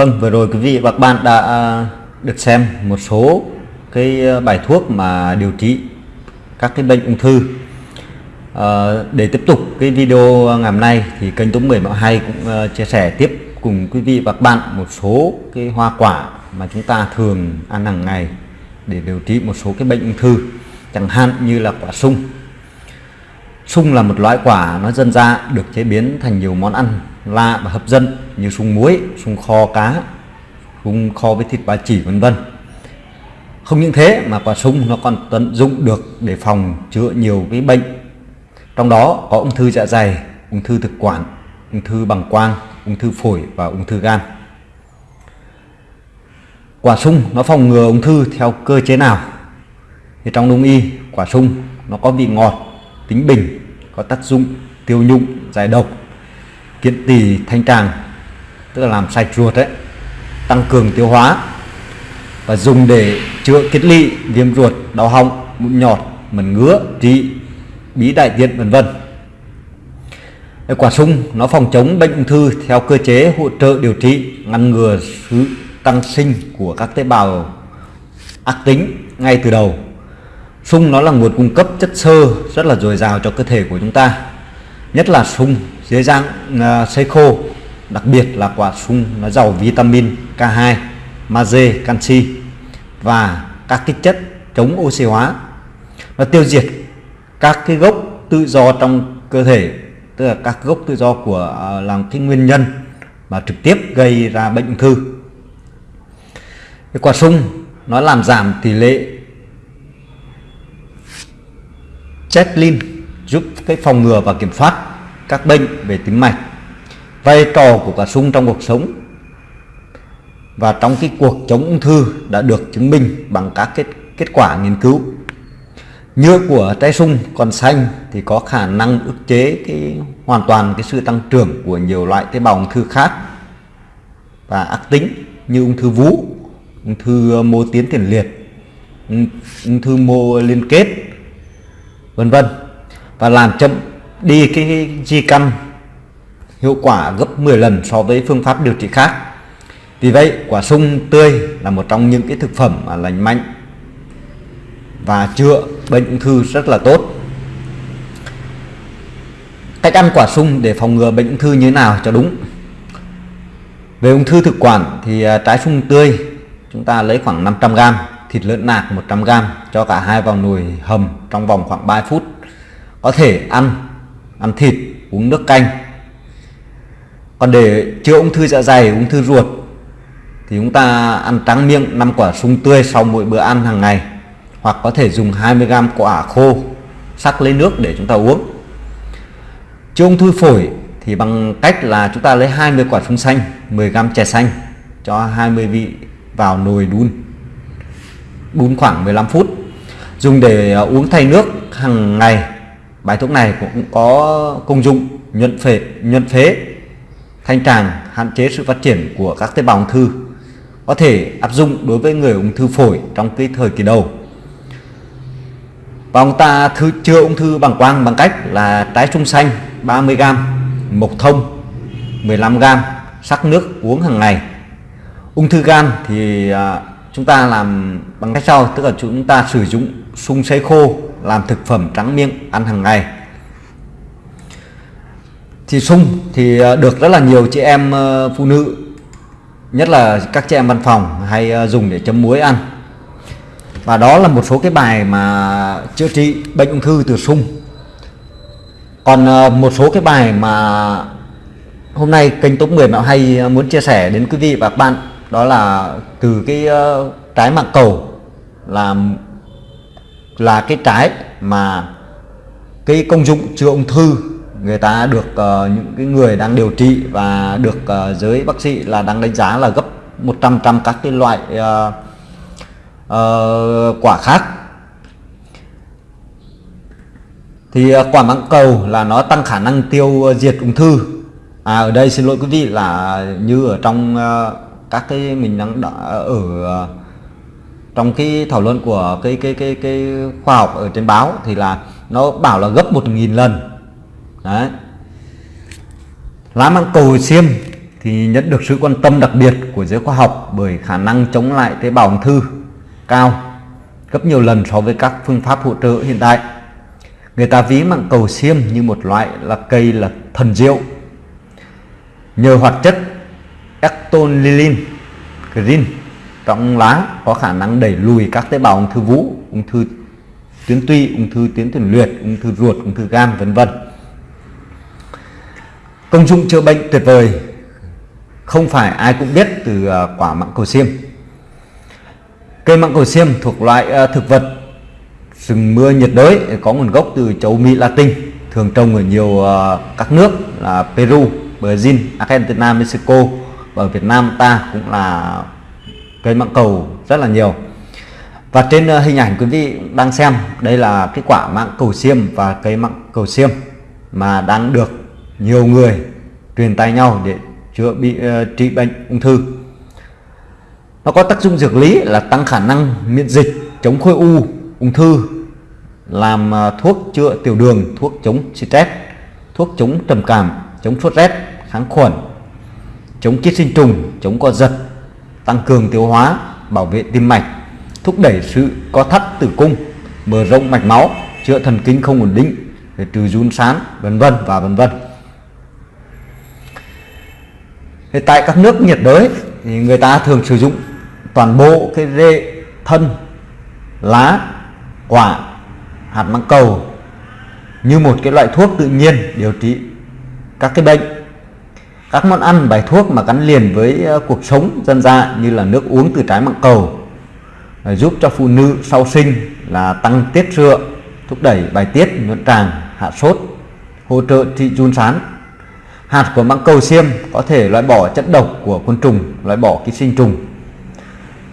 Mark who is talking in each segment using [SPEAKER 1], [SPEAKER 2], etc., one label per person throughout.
[SPEAKER 1] Vâng, vừa rồi quý vị và các bạn đã à, được xem một số cái à, bài thuốc mà điều trị các cái bệnh ung thư. À, để tiếp tục cái video ngày hôm nay thì kênh Tống 10 Mạo hay cũng à, chia sẻ tiếp cùng quý vị và các bạn một số cái hoa quả mà chúng ta thường ăn hàng ngày để điều trị một số cái bệnh ung thư chẳng hạn như là quả sung sung là một loại quả nó dân ra được chế biến thành nhiều món ăn lạ và hấp dẫn như sung muối sung kho cá sung kho với thịt ba chỉ, vân vân. Không những thế mà quả sung nó còn tận dụng được để phòng chữa nhiều cái bệnh. Trong đó có ung thư dạ dày, ung thư thực quản, ung thư bằng quang, ung thư phổi và ung thư gan. Quả sung nó phòng ngừa ung thư theo cơ chế nào? Thì trong đông y, quả sung nó có vị ngọt, tính bình, có tác dụng tiêu nhụng, giải độc kiện tỳ thanh tràng tức là làm sạch ruột đấy, tăng cường tiêu hóa và dùng để chữa kết lị viêm ruột, đau họng, mụn nhọt, mẩn ngứa trị bí đại tiện, vân vân. Quả sung nó phòng chống bệnh ung thư theo cơ chế hỗ trợ điều trị, ngăn ngừa sự tăng sinh của các tế bào ác tính ngay từ đầu. Sung nó là nguồn cung cấp chất xơ rất là dồi dào cho cơ thể của chúng ta, nhất là sung dưới dạng uh, sấy khô đặc biệt là quả sung nó giàu vitamin K2 magie canxi và các cái chất chống oxy hóa. Nó tiêu diệt các cái gốc tự do trong cơ thể tức là các gốc tự do của à, uh, làm cái nguyên nhân mà trực tiếp gây ra bệnh ung thư. Cái quả sung nó làm giảm tỷ lệ Chetlin giúp cái phòng ngừa và kiểm soát các bệnh về tim mạch, vai trò của quả sung trong cuộc sống và trong cái cuộc chống ung thư đã được chứng minh bằng các kết kết quả nghiên cứu. Nhựa của trái sung còn xanh thì có khả năng ức chế cái, hoàn toàn cái sự tăng trưởng của nhiều loại tế bào ung thư khác và ác tính như ung thư vú, ung thư ờ, mô tiến tiền liệt, ung thư mô liên kết, vân vân. Và làm chậm đi cái di căn hiệu quả gấp 10 lần so với phương pháp điều trị khác. Vì vậy, quả sung tươi là một trong những cái thực phẩm mà lành mạnh và chữa bệnh ung thư rất là tốt. Cách ăn quả sung để phòng ngừa bệnh ung thư như thế nào cho đúng? Về ung thư thực quản thì à, trái sung tươi chúng ta lấy khoảng 500g thịt lợn nạc 100g cho cả hai vào nồi hầm trong vòng khoảng 3 phút. Có thể ăn ăn thịt, uống nước canh. Còn để chữa ung thư dạ dày, ung thư ruột, thì chúng ta ăn trắng miệng 5 quả sung tươi sau mỗi bữa ăn hàng ngày. Hoặc có thể dùng 20g quả khô, sắc lấy nước để chúng ta uống. Chữa ung thư phổi thì bằng cách là chúng ta lấy 20 quả sung xanh 10g chè xanh cho 20 vị vào nồi đun. Đun khoảng 15 phút. Dùng để ờ, uống thay nước hàng ngày bài thuốc này cũng có công dụng nhuận phế nhuận phế, thanh tràng, hạn chế sự phát triển của các tế bào ung thư, có thể áp dụng đối với người ung thư phổi trong cái thời kỳ đầu. Và ông ta thứ chữa ung thư bằng quang, bằng cách là trái trung xanh 30g mộc thông 15g sắc nước uống hàng ngày. Ung thư gan thì à, chúng ta làm bằng cách sau, tức là chúng ta sử dụng sung sấy khô làm thực phẩm trắng miệng, ăn hàng ngày. Thì sung thì ờ, được rất là nhiều chị em ờ, phụ nữ, nhất là các chị em văn phòng hay ờ, dùng để chấm muối ăn. Và đó là một số cái bài mà chữa trị bệnh ung thư từ sung. Còn một số cái bài mà hôm nay kênh top 10 mẹo hay muốn chia sẻ đến quý vị và các bạn, đó là từ cái trái mạng cầu là là cái trái mà cái công dụng chữa ung thư người ta được uh, những cái người đang điều trị và được uh, giới bác sĩ là đang đánh giá là gấp 100 trăm các cái loại uh, uh, quả khác. Thì uh, quả mãng cầu là nó tăng khả năng tiêu diệt ung thư. À ở đây xin lỗi quý vị là như ở trong uh, các cái mình đang đã ở uh, trong cái thảo luận của cái cái cái cái khoa học ở trên báo thì là nó bảo là gấp một nghìn lần đấy lá măng cầu xiêm thì nhận được sự quan tâm đặc biệt của giới khoa học bởi khả năng chống lại tế bào ung thư cao, gấp nhiều lần so với các phương pháp hỗ trợ hiện tại. Người ta ví măng cầu xiêm như một loại là cây là thần diệu. Nhờ hoạt chất ectonilin green trong lá có khả năng đẩy lùi các tế bào ung thư vú, ung thư tuyến tụy, ung thư tuyến tiền liệt, ung thư ruột, ung thư gan vân vân. Công dụng chữa bệnh tuyệt vời không phải ai cũng biết từ à, quả măng cầu xiêm. Cây măng cầu xiêm thuộc loại à, thực vật rừng mưa nhiệt đới có nguồn gốc từ châu Mỹ Latin, thường trồng ở nhiều à, các nước là Peru, Brazil, Argentina, Mexico và ở Việt Nam ta cũng là cây măng cầu rất là nhiều. Và trên ờ, hình ảnh quý vị đang xem đây là cái quả măng cầu xiêm và cây măng cầu xiêm mà đang được nhiều người truyền tay nhau để chữa bị uh, trị bệnh ung thư nó có tác dụng dược lý là tăng khả năng miễn dịch chống khối u ung thư làm uh, thuốc chữa tiểu đường thuốc chống stress thuốc chống trầm cảm chống sốt rét kháng khuẩn chống ký sinh trùng chống co giật tăng cường tiêu hóa, bảo vệ tim mạch, thúc đẩy sự co thắt tử cung, mở rộng mạch máu, chữa thần kinh không ổn định trừ run sán, vân vân và vân vân. Thì tại các nước nhiệt đới thì người ta thường sử dụng toàn bộ cái rễ thân, lá, quả, hạt măng cầu như một cái loại thuốc tự nhiên điều trị các cái bệnh các món ăn bài thuốc mà gắn liền với ờ, cuộc sống dân gian như là nước uống từ trái măng cầu ờ, giúp cho phụ nữ sau sinh là tăng tiết sữa thúc đẩy bài tiết nhuận tràng hạ sốt hỗ trợ trị run sán Hạt của măng cầu xiêm có thể loại bỏ chất độc của côn trùng, loại bỏ ký sinh trùng.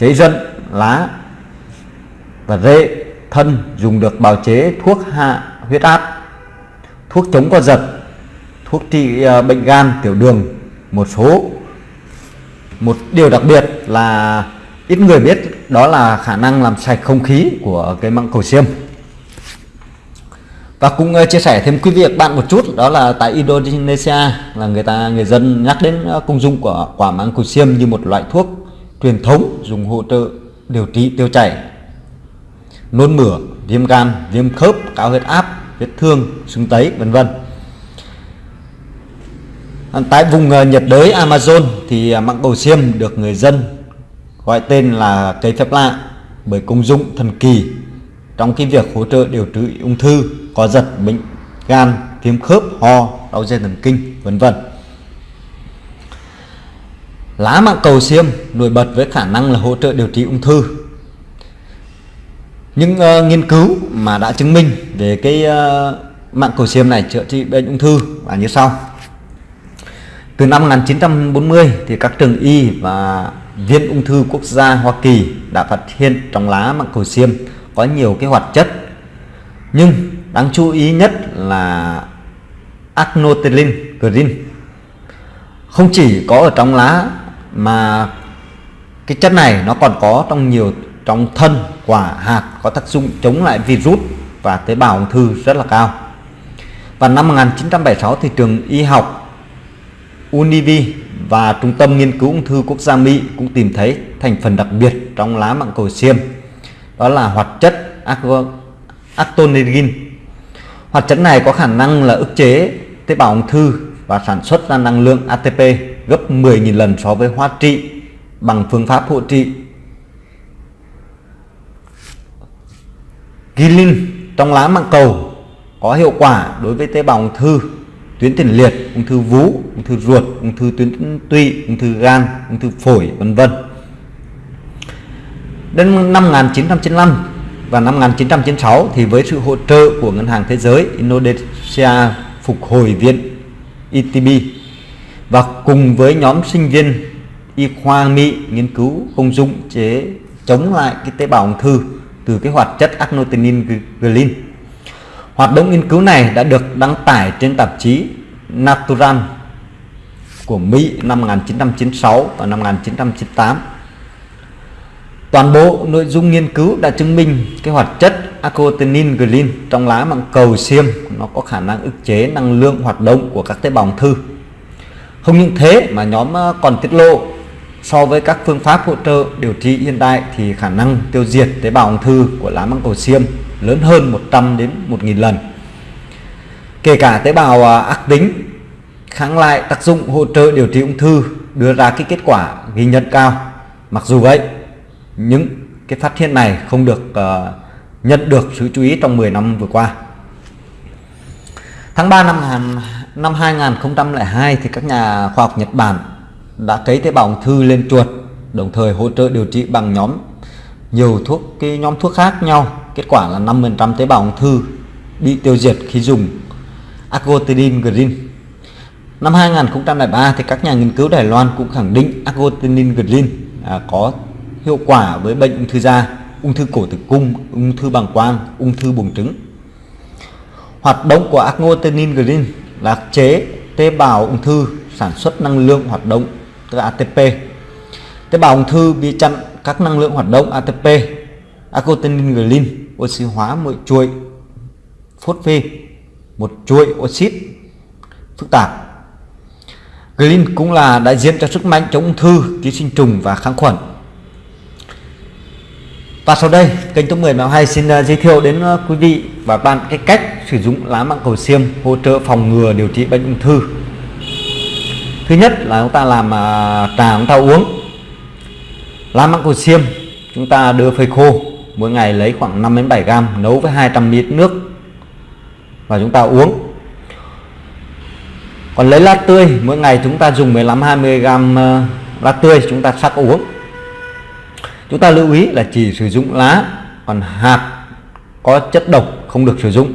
[SPEAKER 1] Cháy rận, lá và rễ, thân dùng được bào chế thuốc hạ huyết áp, thuốc chống co giật, thuốc trị ờ, bệnh gan, tiểu đường, một số. Một điều đặc biệt là ít người biết đó là khả năng làm sạch không khí của cái măng cầu xiêm và cũng ờ, chia sẻ thêm quý vị bạn một chút đó là tại Indonesia là người ta người dân nhắc đến ờ, công dụng của quả măng cụt xiêm như một loại thuốc truyền thống dùng hỗ trợ điều trị tiêu chảy nôn mửa viêm gan viêm khớp cao huyết áp vết thương sưng tấy vân vân. Ờ, tại vùng ờ, nhiệt đới Amazon thì ờ, măng cầu xiêm được người dân gọi tên là cây phép lạ bởi công dụng thần kỳ trong cái việc hỗ trợ điều trị ung thư có giật bệnh gan viêm khớp ho đau dây thần kinh vân vân. Lá măng cầu xiêm nổi bật với khả năng là hỗ trợ điều trị ung thư. Những uh, nghiên cứu mà đã chứng minh về cái uh, mạng cầu xiêm này chữa trị bệnh ung thư là như sau từ năm 1940 thì các trường y và Viện ung thư quốc gia Hoa Kỳ đã phát hiện trong lá mạng cầu xiêm có nhiều cái hoạt chất. Nhưng đáng chú ý nhất là acnotylin green không chỉ có ở trong lá mà cái chất này nó còn có trong nhiều, trong thân, quả, hạt có tác dụng chống lại virus và tế bào ung thư rất là cao. Và năm 1976 thì trường y học Univi và Trung tâm Nghiên cứu Ung thư Quốc gia Mỹ cũng tìm thấy thành phần đặc biệt trong lá măng cầu xiêm. Đó là hoạt chất actonegin hoạt chất này có khả năng là ức chế tế bào ung thư và sản xuất ra năng lượng ATP gấp 10.000 lần so với hóa trị bằng phương pháp hộ trị. Gilin trong lá măng cầu có hiệu quả đối với tế bào ung thư tuyến tiền liệt, ung thư vú, ung thư ruột, ung thư tuyến tụy, ung thư gan, ung thư phổi vân vân. Đến năm 1995 và năm 1996 thì với sự hỗ trợ của Ngân hàng Thế giới Indonesia Phục hồi Viện ETB và cùng với nhóm sinh viên y khoa Mỹ nghiên cứu công dụng chế chống lại cái tế bào ung thư từ cái hoạt chất acnotinine Hoạt động nghiên cứu này đã được đăng tải trên tạp chí Natural của Mỹ năm 1996 và năm 1998 Toàn bộ nội dung nghiên cứu đã chứng minh cái hoạt chất acotenin glin trong lá măng cầu xiêm, nó có khả năng ức chế năng lượng hoạt động của các tế bào ung thư. không những thế mà nhóm ờ, còn tiết lộ so với các phương pháp hỗ trợ điều trị hiện đại thì khả năng tiêu diệt tế bào ung thư của lá măng cầu xiêm lớn hơn 100 đến 1.000 lần. Kể cả tế bào à, ác tính kháng lại tác dụng hỗ trợ điều trị ung thư đưa ra cái kết quả ghi nhận cao. Mặc dù vậy những cái phát hiện này không được uh, nhận được sự chú ý trong 10 năm vừa qua. Tháng 3 năm năm 2002 thì các nhà khoa học Nhật Bản đã cấy tế bào ung thư lên chuột đồng thời hỗ trợ điều trị bằng nhóm nhiều thuốc cái nhóm thuốc khác nhau kết quả là 5% tế bào ung thư bị tiêu diệt khi dùng Argotidine Green Năm 2003 thì các nhà nghiên cứu Đài Loan cũng khẳng định Argotinin Green à, có hiệu quả với bệnh ung thư da, ung thư cổ tử cung, ung thư bàng quang, ung thư buồng trứng. Hoạt động của Argotinin Green là chế tế bào ung thư sản xuất năng lượng hoạt động tức là ATP. Tế bào ung thư bị chặn các năng lượng hoạt động ATP. Argotinin Green oxy hóa một chuỗi phốt phê một chuỗi oxit phức tạp Green cũng là đại diện cho sức mạnh chống ung thư, ký sinh trùng và kháng khuẩn. Và sau đây, kênh Top 10 Mèo Hay xin uh, giới thiệu đến uh, quý vị và bạn cái cách sử dụng lá măng cầu xiêm hỗ trợ phòng ngừa điều trị bệnh ung thư. Thứ nhất là chúng ta làm uh, trà chúng ta uống. Lá măng cầu xiêm chúng ta đưa phơi khô, mỗi ngày lấy khoảng 5 đến 7 gram nấu với 200 ml nước. Và chúng ta uống. Còn lấy lá tươi mỗi ngày chúng ta dùng 15 20 gram lá tươi chúng ta sắc uống. Chúng ta lưu ý là chỉ sử dụng lá còn hạt có chất độc không được sử dụng.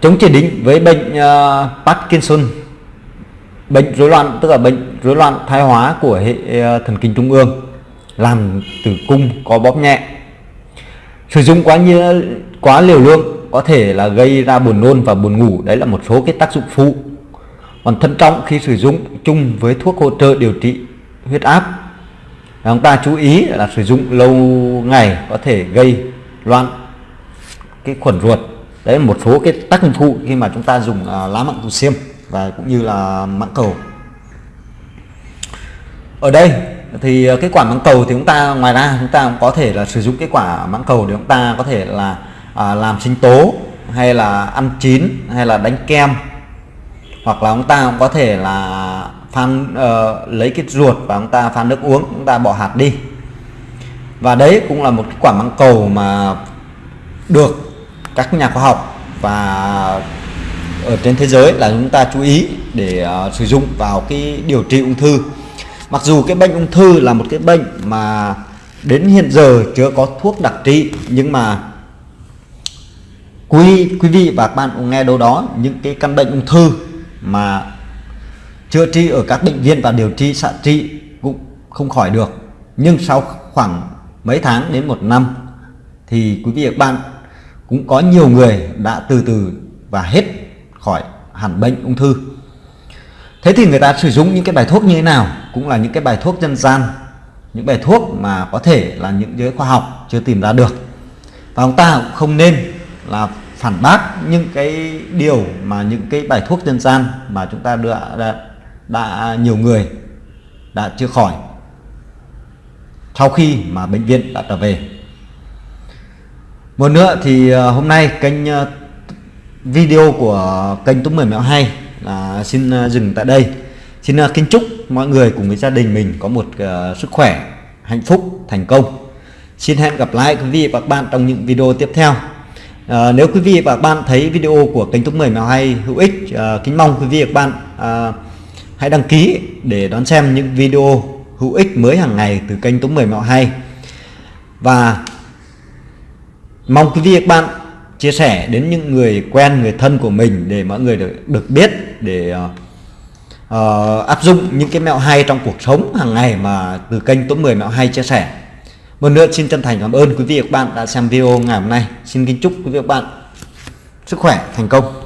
[SPEAKER 1] Chống chỉ định với bệnh uh, Parkinson bệnh rối loạn tức là bệnh rối loạn thoái hóa của hệ uh, thần kinh trung ương làm tử cung có bóp nhẹ sử dụng quá nhiều, quá liều lượng có thể là gây ra buồn nôn và buồn ngủ. Đấy là một số cái tác dụng phụ. Còn thận trọng khi sử dụng chung với thuốc hỗ trợ điều trị huyết áp. Chúng ta chú ý là sử dụng lâu ngày có thể gây loạn cái khuẩn ruột. Đấy là một số cái tác dụng phụ khi mà chúng ta dùng à, lá mặn cầu xiêm và cũng như là mãng cầu. Ở đây thì ờ, cái quả mãng cầu thì chúng ta ngoài ra chúng ta cũng có thể là sử dụng cái quả mãng cầu để chúng ta có thể là à, làm sinh tố hay là ăn chín hay là đánh kem. Hoặc là chúng ta cũng có thể là phan uh, lấy cái ruột và chúng ta phan nước uống chúng ta bỏ hạt đi. Và đấy cũng là một cái quả măng cầu mà được các nhà khoa học và ở trên thế giới là chúng ta chú ý để uh, sử dụng vào cái điều trị ung thư mặc dù cái bệnh ung thư là một cái bệnh mà đến hiện giờ chưa có thuốc đặc trị, nhưng mà quý quý vị và các bạn cũng nghe đâu đó những cái căn bệnh ung thư mà chữa trị ở các bệnh viện và điều trị, xạ trị cũng không khỏi được. Nhưng sau khoảng mấy tháng đến một năm thì quý vị và các bạn cũng có nhiều người đã từ từ và hết khỏi hẳn bệnh ung thư thế thì người ta sử dụng những cái bài thuốc như thế nào? Cũng là những cái bài thuốc dân gian những bài thuốc mà có thể là những giới khoa học chưa tìm ra được. Và chúng ta cũng không nên là phản bác những cái điều mà những cái bài thuốc dân gian mà chúng ta đã, đã, đã nhiều người đã chưa khỏi sau khi mà bệnh viện đã trở về. Một nữa thì ờ, hôm nay kênh ờ, video của kênh Túc Mười Mẹo Hay à, xin à, dừng tại đây. Xin à, kính chúc mọi người cùng với gia đình mình có một uh, sức khỏe, hạnh phúc, thành công. Xin hẹn gặp lại quý vị và các bạn trong những video tiếp theo. À, nếu quý vị và các bạn thấy video của kênh Túc 10 mèo hay hữu ích à, kính mong quý vị và các bạn à, hãy đăng ký để đón xem những video hữu ích mới hàng ngày từ kênh Túc 10 mèo hay. Và mong quý vị và các bạn chia sẻ đến những người quen người thân của mình để mọi người được, được biết để uh, uh, áp dụng những cái mẹo hay trong cuộc sống hàng ngày mà từ kênh Top 10 mẹo hay chia sẻ một nữa xin chân thành cảm ơn quý vị và các bạn đã xem video ngày hôm nay. Xin kính chúc quý vị và các bạn sức khỏe, thành công.